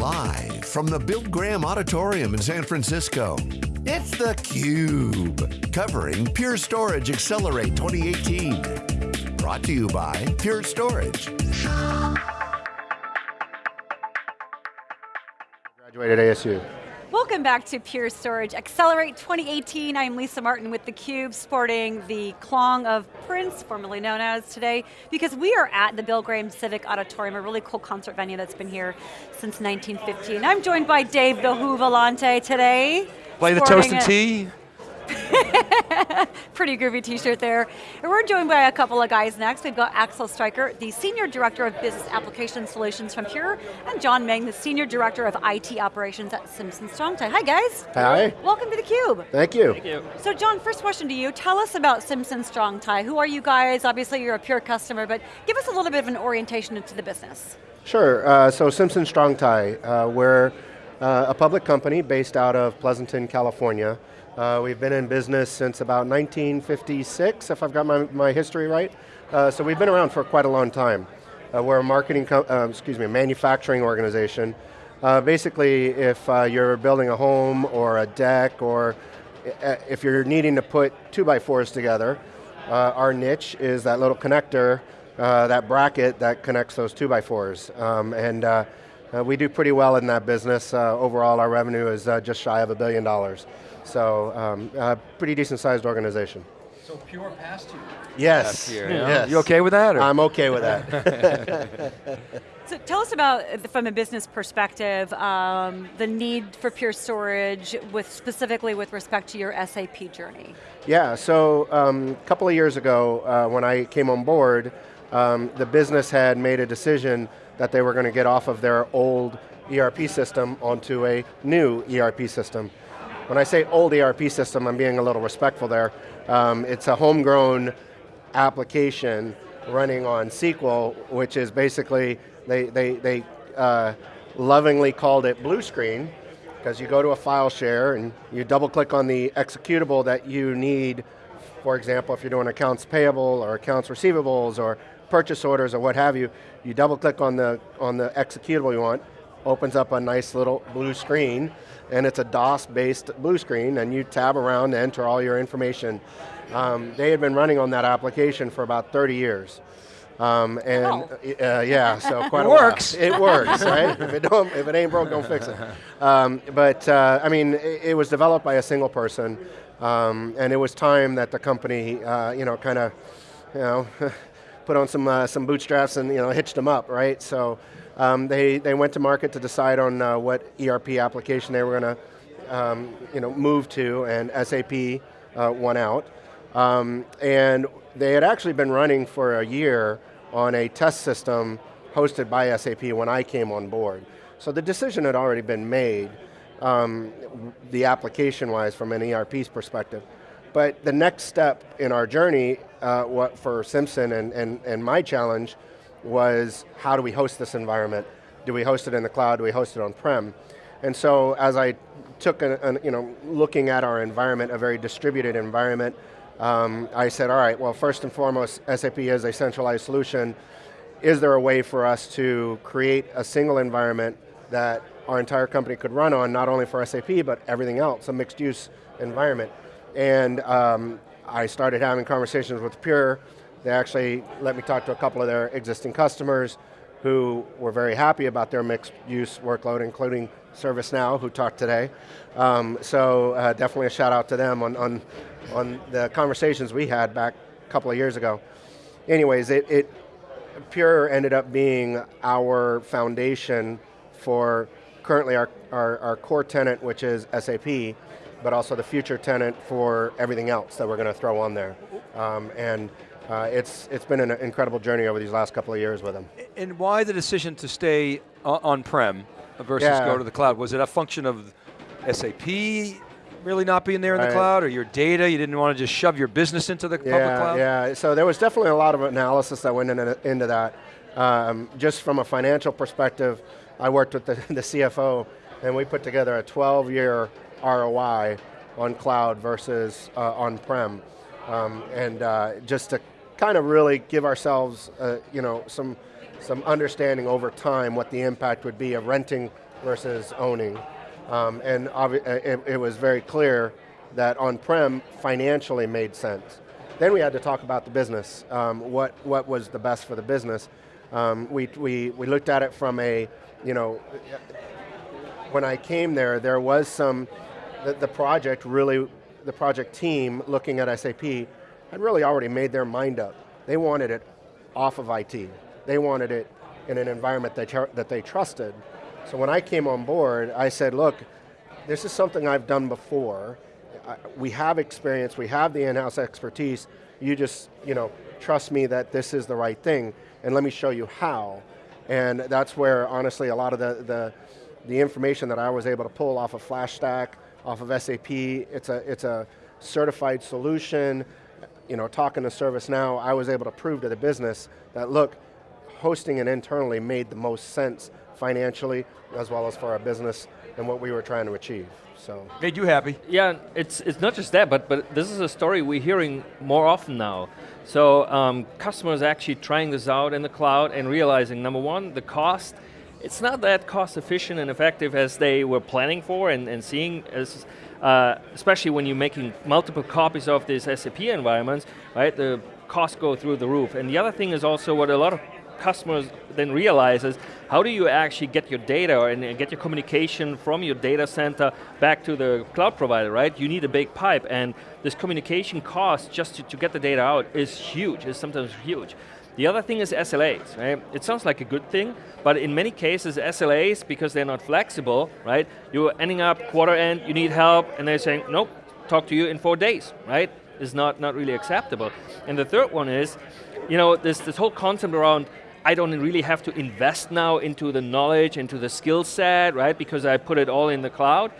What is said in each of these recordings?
Live from the Bill Graham Auditorium in San Francisco, it's theCUBE, covering Pure Storage Accelerate 2018. Brought to you by Pure Storage. Graduated ASU. Welcome back to Pure Storage Accelerate 2018. I'm Lisa Martin with theCUBE, sporting the Klong of Prince, formerly known as today, because we are at the Bill Graham Civic Auditorium, a really cool concert venue that's been here since 1915. I'm joined by Dave the Who Vellante today. Play the toast and tea. Pretty groovy t-shirt there. And we're joined by a couple of guys next. We've got Axel Streicher, the Senior Director of Business Application Solutions from Pure, and John Meng, the Senior Director of IT Operations at Simpson Strong-Tie. Hi guys. Hi. Welcome to theCUBE. Thank you. Thank you. So John, first question to you. Tell us about Simpson Strong-Tie. Who are you guys? Obviously you're a Pure customer, but give us a little bit of an orientation into the business. Sure, uh, so Simpson Strong-Tie, uh, we're uh, a public company based out of Pleasanton, California. Uh, we've been in business since about 1956, if I've got my, my history right. Uh, so we've been around for quite a long time. Uh, we're a marketing, uh, excuse me, a manufacturing organization. Uh, basically, if uh, you're building a home or a deck or if you're needing to put two by fours together, our niche is that little connector, that bracket that connects those two by fours. Um, and we do pretty well in that business. overall, our revenue is just shy of a billion dollars. So, um, a pretty decent sized organization. So Pure passed you. Yes. Here, yeah. yes. You okay with that? Or? I'm okay with that. so tell us about, from a business perspective, um, the need for Pure Storage, with specifically with respect to your SAP journey. Yeah, so um, a couple of years ago, uh, when I came on board, um, the business had made a decision that they were going to get off of their old ERP system onto a new ERP system. When I say old ERP system, I'm being a little respectful there. Um, it's a homegrown application running on SQL, which is basically, they, they, they uh, lovingly called it blue screen, because you go to a file share and you double click on the executable that you need, for example, if you're doing accounts payable or accounts receivables or purchase orders or what have you, you double click on the, on the executable you want, opens up a nice little blue screen, and it's a DOS-based blue screen, and you tab around to enter all your information. Um, they had been running on that application for about 30 years. Um, and oh. uh, yeah, so quite it a works. While. It works, right? if it don't, if it ain't broke, don't fix it. Um, but uh, I mean, it, it, was developed by a single person, um, and it was time that the company, uh, you know, kind of, you know, put on some uh, some bootstraps and you know hitched them up, right? So um, they, they went to market to decide on uh, what ERP application they were going to um, you know, move to, and SAP uh, won out. Um, and they had actually been running for a year on a test system hosted by SAP when I came on board. So the decision had already been made, um, the application-wise from an ERP's perspective. But the next step in our journey uh, what for Simpson and, and, and my challenge was how do we host this environment? Do we host it in the cloud? Do we host it on-prem? And so as I took, an, an, you know, looking at our environment, a very distributed environment, um, I said, all right, well first and foremost, SAP is a centralized solution. Is there a way for us to create a single environment that our entire company could run on, not only for SAP, but everything else, a mixed use environment. And um, I started having conversations with Pure, they actually let me talk to a couple of their existing customers who were very happy about their mixed use workload, including ServiceNow, who talked today. Um, so uh, definitely a shout out to them on, on, on the conversations we had back a couple of years ago. Anyways, it, it Pure ended up being our foundation for currently our, our, our core tenant, which is SAP, but also the future tenant for everything else that we're going to throw on there. Um, and uh, it's, it's been an incredible journey over these last couple of years with them. And why the decision to stay on-prem versus yeah. go to the cloud? Was it a function of SAP really not being there in right. the cloud, or your data, you didn't want to just shove your business into the yeah, public cloud? Yeah, so there was definitely a lot of analysis that went into, into that. Um, just from a financial perspective, I worked with the, the CFO, and we put together a 12-year ROI on cloud versus uh, on-prem. Um, and uh, just to kind of really give ourselves, uh, you know, some, some understanding over time what the impact would be of renting versus owning. Um, and it, it was very clear that on-prem financially made sense. Then we had to talk about the business, um, what, what was the best for the business. Um, we, we, we looked at it from a, you know, when I came there, there was some, the, the project really, the project team looking at SAP had really already made their mind up. They wanted it off of IT. They wanted it in an environment that, that they trusted. So when I came on board, I said, look, this is something I've done before, we have experience, we have the in-house expertise, you just, you know, trust me that this is the right thing, and let me show you how. And that's where, honestly, a lot of the, the, the information that I was able to pull off of FlashStack, off of SAP, it's a, it's a certified solution, you know, talking to ServiceNow, I was able to prove to the business that, look, hosting it internally made the most sense financially, as well as for our business and what we were trying to achieve so. Made you happy. Yeah, it's, it's not just that, but, but this is a story we're hearing more often now. So um, customers actually trying this out in the cloud and realizing, number one, the cost, it's not that cost efficient and effective as they were planning for and, and seeing as, uh, especially when you're making multiple copies of these SAP environments, right, the costs go through the roof. And the other thing is also what a lot of customers then realize is how do you actually get your data and get your communication from your data center back to the cloud provider, right? You need a big pipe and this communication cost just to, to get the data out is huge, is sometimes huge. The other thing is SLAs, right? It sounds like a good thing, but in many cases SLAs, because they're not flexible, right? You're ending up quarter end, you need help, and they're saying, nope, talk to you in four days, right? Is not, not really acceptable. And the third one is, you know, this, this whole concept around I don't really have to invest now into the knowledge, into the skill set, right? Because I put it all in the cloud.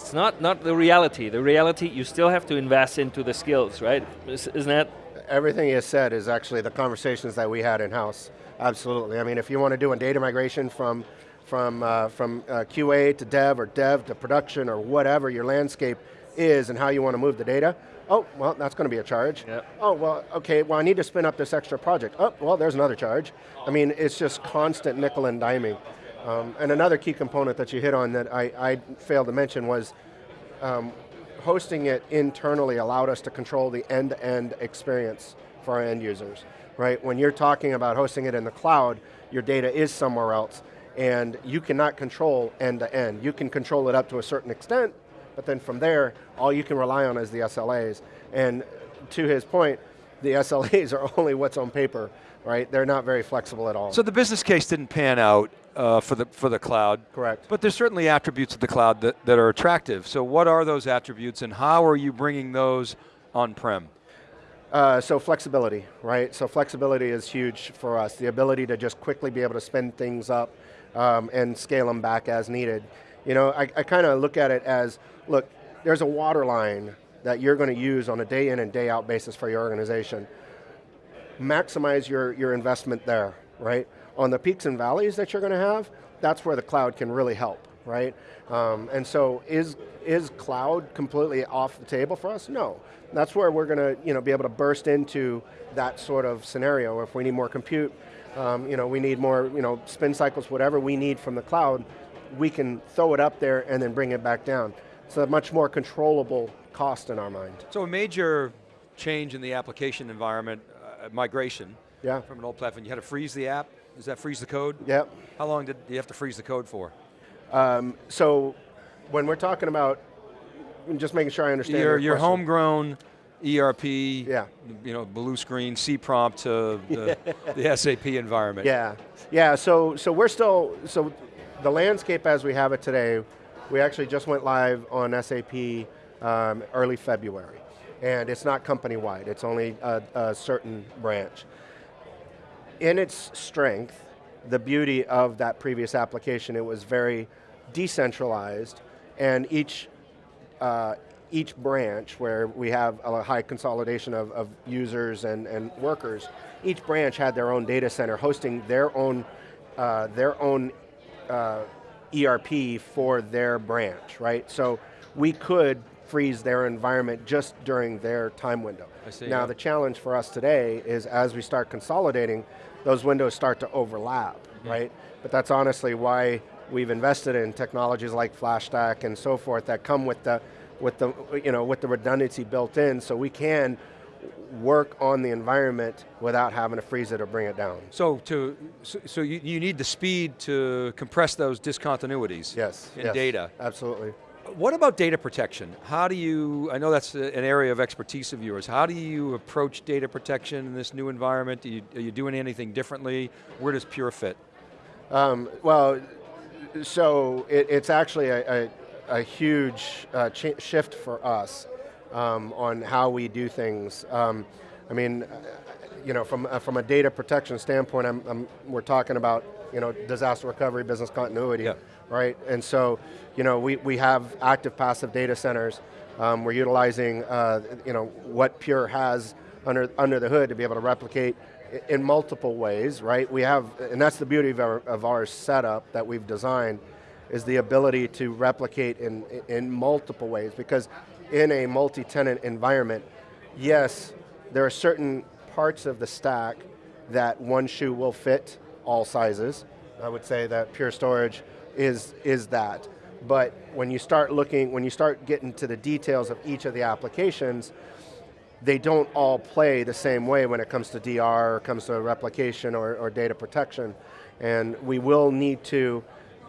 It's not, not the reality. The reality, you still have to invest into the skills, right? Isn't that? Everything you said is actually the conversations that we had in-house. Absolutely. I mean, if you want to do a data migration from, from, uh, from uh, QA to dev or dev to production or whatever your landscape is and how you want to move the data, Oh, well, that's going to be a charge. Yep. Oh, well, okay, well, I need to spin up this extra project. Oh, well, there's another charge. I mean, it's just constant nickel and diming. Um, and another key component that you hit on that I, I failed to mention was um, hosting it internally allowed us to control the end-to-end -end experience for our end users, right? When you're talking about hosting it in the cloud, your data is somewhere else, and you cannot control end-to-end. -end. You can control it up to a certain extent, but then from there, all you can rely on is the SLAs. And to his point, the SLAs are only what's on paper, right? They're not very flexible at all. So the business case didn't pan out uh, for, the, for the cloud. Correct. But there's certainly attributes of the cloud that, that are attractive. So what are those attributes and how are you bringing those on-prem? Uh, so flexibility, right? So flexibility is huge for us. The ability to just quickly be able to spin things up um, and scale them back as needed. You know, I, I kind of look at it as, look, there's a water line that you're going to use on a day in and day out basis for your organization. Maximize your, your investment there, right? On the peaks and valleys that you're going to have, that's where the cloud can really help, right? Um, and so is, is cloud completely off the table for us? No. That's where we're going to you know, be able to burst into that sort of scenario. If we need more compute, um, you know, we need more you know, spin cycles, whatever we need from the cloud, we can throw it up there and then bring it back down. It's a much more controllable cost in our mind. So a major change in the application environment, migration yeah. from an old platform, you had to freeze the app? Does that freeze the code? Yep. How long did you have to freeze the code for? Um, so when we're talking about, just making sure I understand your, your, your homegrown ERP, yeah. you know, blue screen, C prompt to the, the SAP environment. Yeah, yeah, so, so we're still, so the landscape as we have it today, we actually just went live on SAP um, early February. And it's not company-wide, it's only a, a certain branch. In its strength, the beauty of that previous application, it was very decentralized, and each, uh, each branch, where we have a high consolidation of, of users and, and workers, each branch had their own data center hosting their own, uh, their own uh, ERP for their branch, right? So we could freeze their environment just during their time window. See, now yeah. the challenge for us today is as we start consolidating, those windows start to overlap, mm -hmm. right? But that's honestly why we've invested in technologies like FlashStack and so forth that come with the, with the, you know, with the redundancy built in so we can work on the environment without having to freeze it or bring it down. So to so, so you, you need the speed to compress those discontinuities Yes, in yes, data. Absolutely. What about data protection? How do you, I know that's an area of expertise of yours, how do you approach data protection in this new environment? You, are you doing anything differently? Where does Pure fit? Um, well, so it, it's actually a, a, a huge uh, shift for us um, on how we do things. Um, I mean, you know, from, uh, from a data protection standpoint, I'm, I'm, we're talking about you know, disaster recovery, business continuity, Yeah. right? And so, you know, we, we have active passive data centers. Um, we're utilizing, uh, you know, what Pure has under, under the hood to be able to replicate in multiple ways, right? We have, and that's the beauty of our, of our setup that we've designed, is the ability to replicate in, in multiple ways, because in a multi-tenant environment, yes, there are certain parts of the stack that one shoe will fit all sizes. I would say that Pure Storage is, is that. But when you start looking, when you start getting to the details of each of the applications, they don't all play the same way when it comes to DR, or comes to replication or, or data protection. And we will need to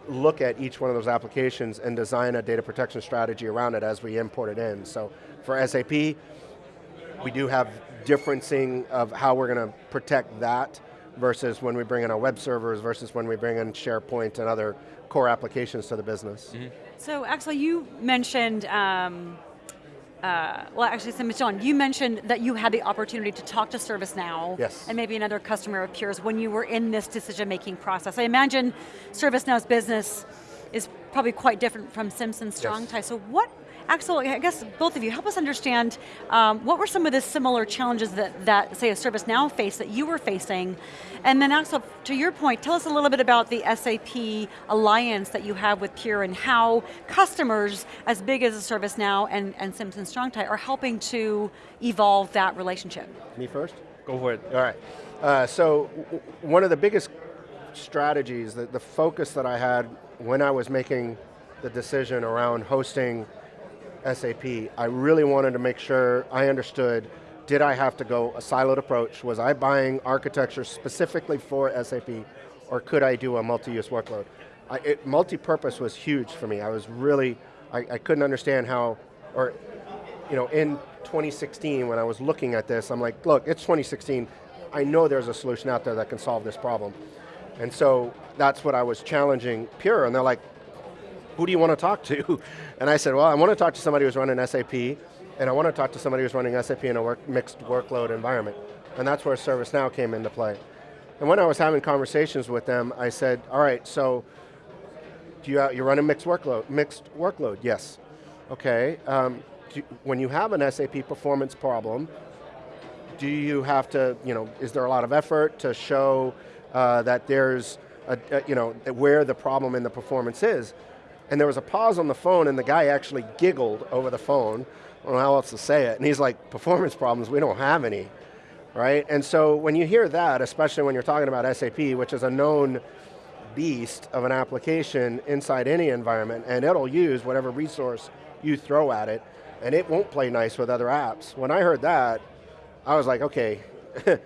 look at each one of those applications and design a data protection strategy around it as we import it in. So for SAP, we do have differencing of how we're going to protect that versus when we bring in our web servers versus when we bring in SharePoint and other core applications to the business. So Axel, you mentioned, um, uh, well actually, so John, you mentioned that you had the opportunity to talk to ServiceNow Yes. and maybe another customer of Pure's when you were in this decision-making process. I imagine ServiceNow's business is probably quite different from Simpson Strong Tie. So what, Axel, I guess both of you, help us understand um, what were some of the similar challenges that, that, say, a ServiceNow faced that you were facing? And then Axel, to your point, tell us a little bit about the SAP alliance that you have with Pure and how customers as big as a ServiceNow and, and Simpson Strong Tie are helping to evolve that relationship. Me first? Go for it. All right. Uh, so w- w- one of the biggest strategies, the, the focus that I had when I was making the decision around hosting SAP, I really wanted to make sure I understood, did I have to go a siloed approach? Was I buying architecture specifically for SAP, or could I do a multi-use workload? Multi-purpose was huge for me. I was really, I, I couldn't understand how, or you know, in 2016 when I was looking at this, I'm like, look, it's 2016. I know there's a solution out there that can solve this problem. And so that's what I was challenging Pure, and they're like, who do you want to talk to? And I said, well, I want to talk to somebody who's running SAP, and I want to talk to somebody who's running SAP in a work, mixed workload environment. And that's where ServiceNow came into play. And when I was having conversations with them, I said, all right, so do you, you run a mixed workload? Mixed workload, yes. Okay, um, when you have an SAP performance problem, do you have to, you know, is there a lot of effort to show uh, that there's, a, a, you know, where the problem in the performance is? And there was a pause on the phone and the guy actually giggled over the phone, I don't know how else to say it, and he's like, performance problems, we don't have any, right? And so when you hear that, especially when you're talking about SAP, which is a known beast of an application inside any environment, and it'll use whatever resource you throw at it, and it won't play nice with other apps. When I heard that, I was like, okay,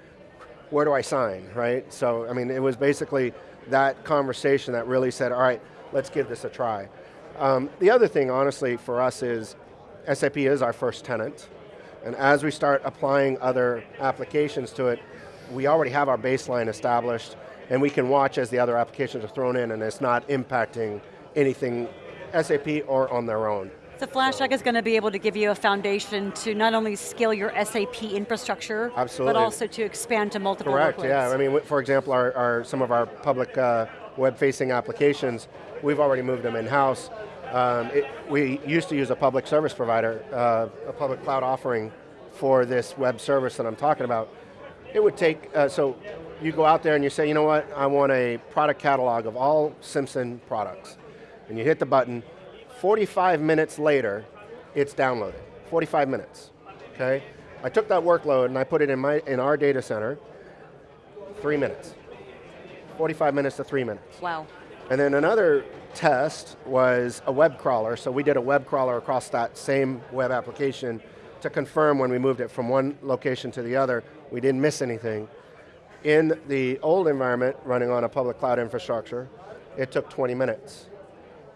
where do I sign, right? So, I mean, it was basically that conversation that really said, all right, let's give this a try. Um, the other thing, honestly, for us is SAP is our first tenant, and as we start applying other applications to it, we already have our baseline established, and we can watch as the other applications are thrown in, and it's not impacting anything SAP or on their own. So FlashStack is going to be able to give you a foundation to not only scale your SAP infrastructure, Absolutely. but also to expand to multiple Correct, workloads. yeah. I mean, for example, our, our, some of our public uh, web-facing applications, we've already moved them in-house. Um, we used to use a public service provider, uh, a public cloud offering for this web service that I'm talking about. It would take, uh, so you go out there and you say, you know what, I want a product catalog of all Simpson products. And you hit the button, 45 minutes later, it's downloaded. 45 minutes, okay? I took that workload and I put it in, my, in our data center, three minutes. 45 minutes to three minutes. Wow. And then another test was a web crawler. So we did a web crawler across that same web application to confirm when we moved it from one location to the other, we didn't miss anything. In the old environment, running on a public cloud infrastructure, it took 20 minutes,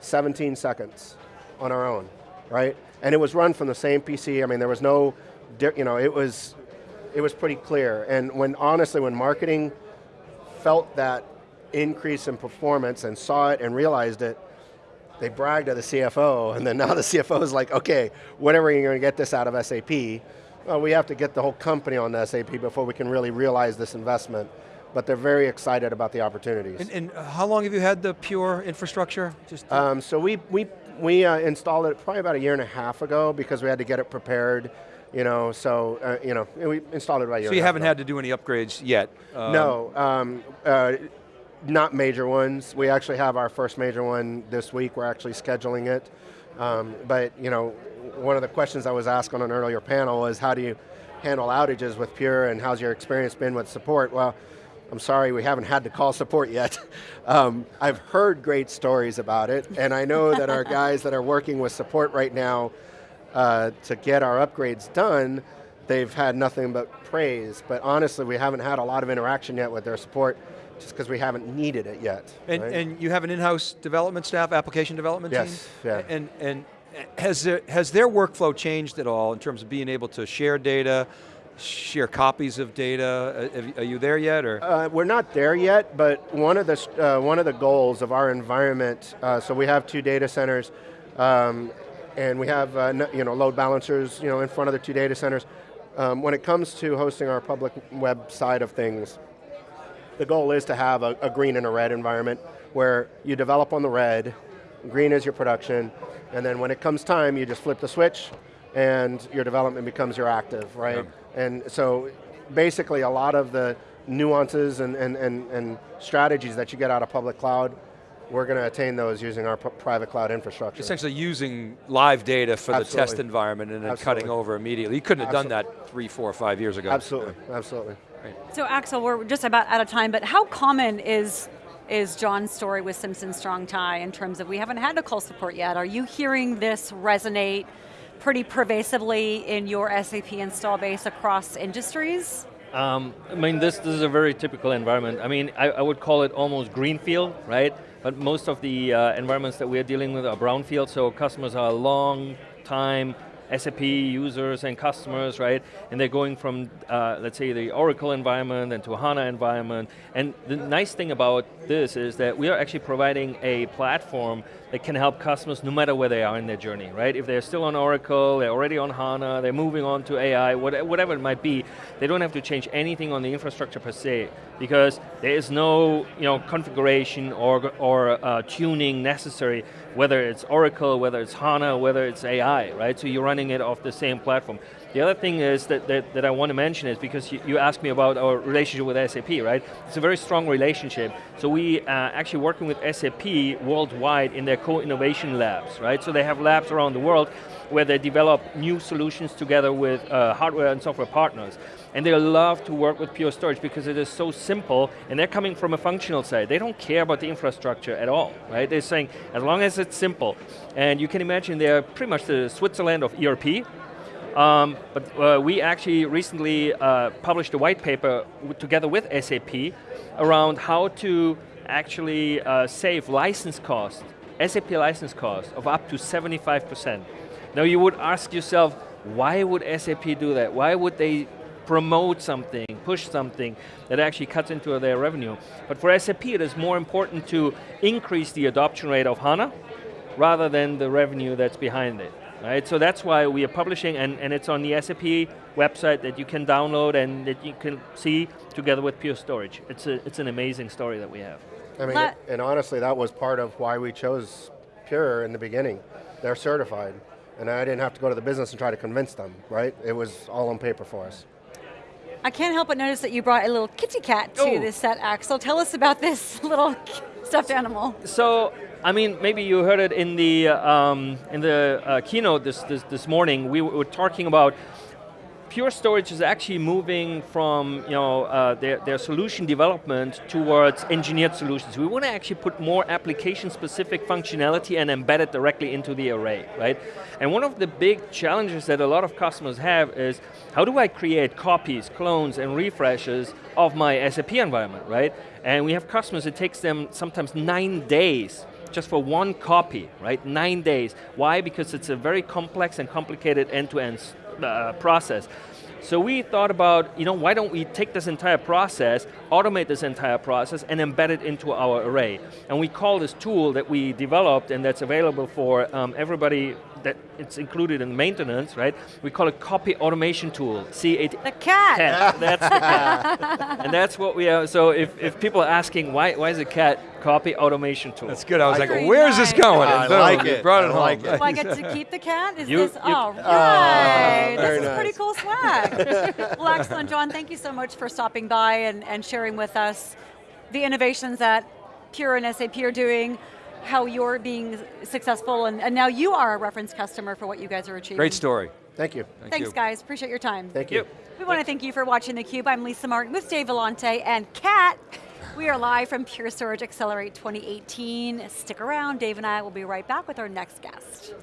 17 seconds on our own, right? And it was run from the same PC, I mean, there was no, you know, it was, it was pretty clear. And when, honestly, when marketing felt that increase in performance and saw it and realized it, they bragged to the CFO, and then now the CFO is like, okay, whatever you're going to get this out of SAP, well, we have to get the whole company on the SAP before we can really realize this investment. But they're very excited about the opportunities. And, and how long have you had the Pure infrastructure? Just um, so we, we, we uh, installed it probably about a year and a half ago because we had to get it prepared you know, so, uh, you know, we installed it right So you haven't had to do any upgrades yet? Um, no, um, uh, not major ones. We actually have our first major one this week. We're actually scheduling it. Um, but, you know, one of the questions I was asked on an earlier panel is how do you handle outages with Pure and how's your experience been with support? Well, I'm sorry, we haven't had to call support yet. Um, I've heard great stories about it, and I know that our guys that are working with support right now uh, to get our upgrades done, they've had nothing but praise, but honestly, we haven't had a lot of interaction yet with their support just because we haven't needed it yet. And, right? and you have an in-house development staff, application development yes, team? Yes, yeah. And, and has, there, has their workflow changed at all in terms of being able to share data, share copies of data? Uh, are you there yet, or? Uh, we're not there yet, but one of the, uh, one of the goals of our environment, uh, so we have two data centers, um, and we have uh, you know, load balancers you know, in front of the two data centers. Um, when it comes to hosting our public web side of things, the goal is to have a, a green and a red environment where you develop on the red, green is your production, and then when it comes time, you just flip the switch and your development becomes your active, right? Yeah. And so basically a lot of the nuances and, and, and, and strategies that you get out of public cloud we're going to attain those using our private cloud infrastructure. Essentially using live data for absolutely. the test environment and then absolutely. cutting over immediately. You couldn't have absolutely. done that three, four, five years ago. Absolutely, yeah. absolutely. Right. So Axel, we're just about out of time, but how common is is John's story with Simpson Strong Tie in terms of we haven't had a call support yet. Are you hearing this resonate pretty pervasively in your SAP install base across industries? Um, I mean, this, this is a very typical environment. I mean, I, I would call it almost greenfield, right? but most of the uh, environments that we're dealing with are brownfield, so customers are long time SAP users and customers, right? And they're going from, uh, let's say, the Oracle environment and to HANA environment. And the nice thing about this is that we are actually providing a platform that can help customers no matter where they are in their journey, right? If they're still on Oracle, they're already on HANA, they're moving on to AI, whatever it might be, they don't have to change anything on the infrastructure per se, because there is no you know, configuration or, or uh, tuning necessary, whether it's Oracle, whether it's HANA, whether it's AI, right? So you're running it off the same platform. The other thing is that, that, that I want to mention is because you, you, asked me about our relationship with SAP, right? It's a very strong relationship. So we uh, actually working with SAP worldwide in their co-innovation labs, right? So they have labs around the world where they develop new solutions together with uh, hardware and software partners. And they love to work with Pure Storage because it is so simple, and they're coming from a functional side. They don't care about the infrastructure at all, right? They're saying, as long as it's simple. And you can imagine they're pretty much the Switzerland of ERP, um, but uh, we actually recently uh, published a white paper together with SAP around how to actually uh, save license cost, SAP license cost of up to 75%. Now you would ask yourself, why would SAP do that? Why would they promote something, push something that actually cuts into their revenue? But for SAP it is more important to increase the adoption rate of HANA rather than the revenue that's behind it. Right, so that's why we are publishing, and, and it's on the SAP website that you can download and that you can see together with Pure Storage. It's, a, it's an amazing story that we have. I mean, Let and honestly, that was part of why we chose Pure in the beginning. They're certified, and I didn't have to go to the business and try to convince them, right? It was all on paper for us. I can't help but notice that you brought a little kitty cat to oh. this set, Axel. Tell us about this little stuffed animal. So I mean, maybe you heard it in the, um, in the uh, keynote this, this, this morning. We were talking about Pure Storage is actually moving from you know, uh, their, their solution development towards engineered solutions. We want to actually put more application-specific functionality and embed it directly into the array, right? And one of the big challenges that a lot of customers have is, how do I create copies, clones, and refreshes of my SAP environment, right? And we have customers, it takes them sometimes nine days just for one copy, right? Nine days. Why? Because it's a very complex and complicated end-to-end -end uh, process. So we thought about, you know, why don't we take this entire process, automate this entire process, and embed it into our array. And we call this tool that we developed and that's available for um, everybody that it's included in maintenance, right? We call it copy automation tool, C8. The cat. cat. That's the cat. and that's what we are, So if, if people are asking, why, why is a cat copy automation tool? That's good. I was like, like where's nice. this going? I like it. Brought it I home. like it. Do I get to keep the cat? Is You- this, you- all oh, right. Oh, very this is pretty cool swag. well, excellent, John. Thank you so much for stopping by and, and sharing with us the innovations that Pure and SAP are doing, how you're being successful, and, and now you are a reference customer for what you guys are achieving. Great story. Thank you. Thank Thanks, you. guys. Appreciate your time. Thank you. We want to thank you for watching theCUBE. I'm Lisa Martin with Dave Vellante and Kat. We are live from Pure Storage Accelerate 2018. Stick around, Dave and I will be right back with our next guest.